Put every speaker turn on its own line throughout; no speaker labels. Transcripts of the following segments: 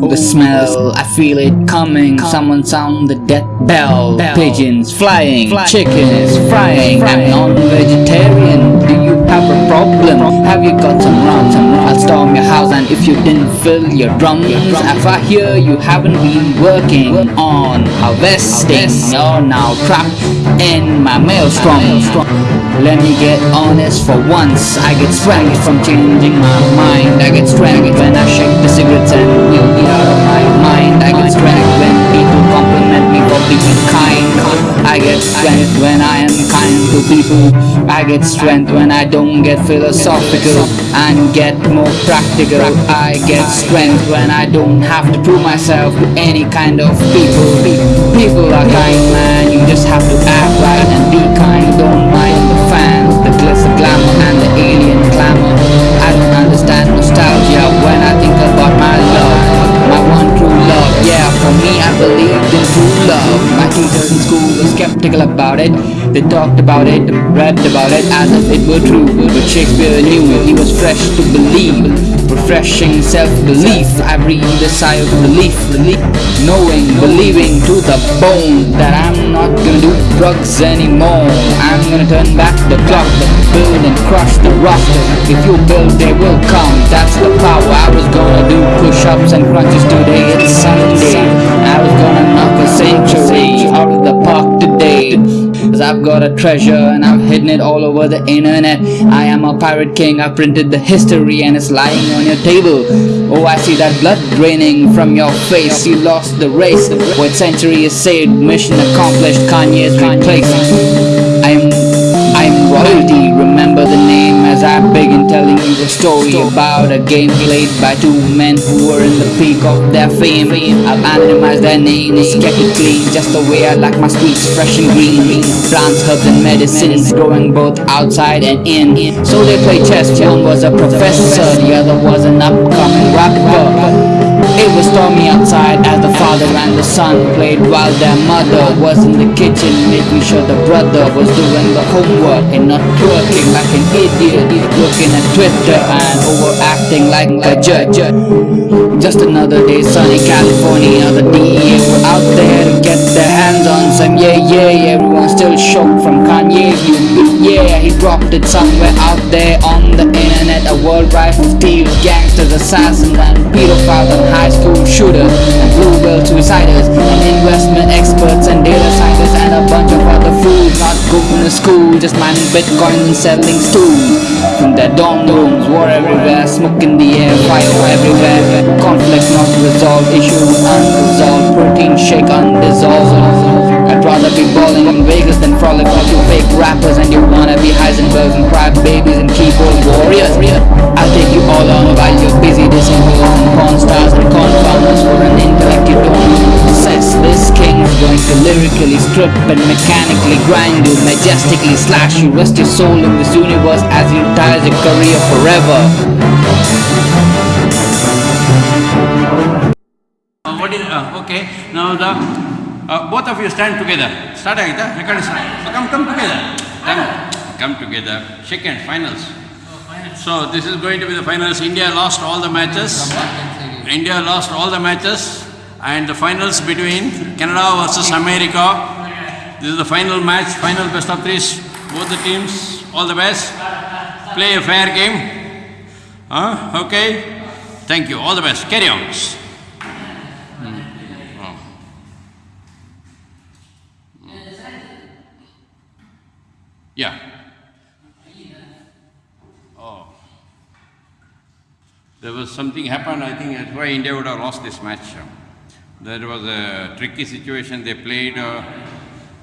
The smell, I feel it coming. Someone sound the death bell. Pigeons flying, chickens frying. I'm non-vegetarian. Do you have a problem? Have you got some rum? I'll storm your house and if you didn't fill your drums, if I hear you haven't been working on harvesting, you're now trapped in my maelstrom. Let me get honest for once. I get strength from changing my mind. I get strength when I shake the cigarettes get strength when I don't get philosophical and get more practical. I get strength when I don't have to prove myself to any kind of people. People are kind, man. You just have to act right and be kind. Don't mind the fans, the glitter glamour, and the alien clamor. I don't understand nostalgia when I think about my love, my one true love. Yeah, for me, I believed in true love. My teachers in school were skeptical about it. They talked about it, read about it as if it were true. But Shakespeare knew he was fresh to believe. Refreshing self-belief. I breathe a sigh of relief. Knowing, believing to the bone that I'm not gonna do drugs anymore. I'm gonna turn back the clock, build and crush the rock. If you build, they will come. That's the power. I was gonna do push-ups and crunches today. It's Sunday. I was gonna knock a century Cause I've got a treasure and I've hidden it all over the internet. I am a pirate king, I printed the history and it's lying on your table. Oh, I see that blood draining from your face. You lost the race. What century is saved? Mission accomplished. Kanye's replaced. I'm I'm as I begin telling you a story about a game played by two men who were in the peak of their fame. I'll anonymize their names, kept it clean, just the way I like my streets fresh and green. Plants, herbs, and medicines growing both outside and in. So they play chess. One was a professor, the other was an upcoming rapper. It was stormy outside as the father and the son played while their mother was in the kitchen making sure the brother was doing the homework and not twerking like an idiot, looking at Twitter and overacting like a judge. Just another day, sunny California, the DEA were out there to get their hands on some yeah yeah. Everyone still shook from Kanye. Yeah, he dropped it somewhere out there on the internet. A world of thieves, gangsters, assassins, and pedophiles and high school shooters and blue whale suiciders and investment experts and data scientists and a bunch of other fools not going to school, just mining bitcoin and selling stools. From their dorm rooms, war everywhere, smoke in the air, fire everywhere, conflict not resolved, issue unresolved, protein shake undissolved. I'd rather be balling in Vegas than frolic rappers and you wanna be Heisenbergs and cry babies and keyboard warriors. I'll take you all on while you're busy dissing hoes and porn stars and confounders for an intellect you don't. This king's going to lyrically strip and mechanically grind you, majestically slash you, rest your soul in this universe as he retires your career forever.
What is, uh, okay, now the, uh, both of you stand together. Start ಆಯ್ತಾ record come come together. Come, come together. Shake hands, finals. So this is going to be the finals. India lost all the matches. India lost all the matches and the finals between Canada versus America. This is the final match, final best of threes. Both the teams, all the best. Play a fair game. Huh? Okay. Thank you. All the best. Carry on. Yeah. Oh. There was something happened, I think that's why India would have lost this match. There was a tricky situation they played, uh,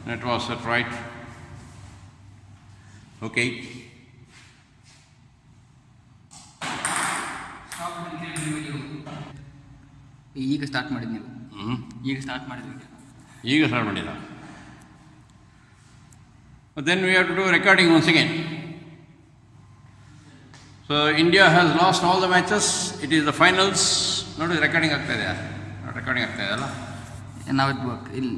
that was it, right? Okay.
ಈಗ start ಮಾಡಿದ್ ನೀವು
ಹ್ಮ್
ಈಗ start ಮಾಡಿದ್ವಿ
ಈಗ start But then we have to do recording once again. So India has lost all the matches. It is the finals. Not recording ಆಗ್ತಾ ಇದೆಯಾ recording ಆಗ್ತಾ ಇದೆಯಲ್ಲ
ನಾವು ಇಲ್ಲಿ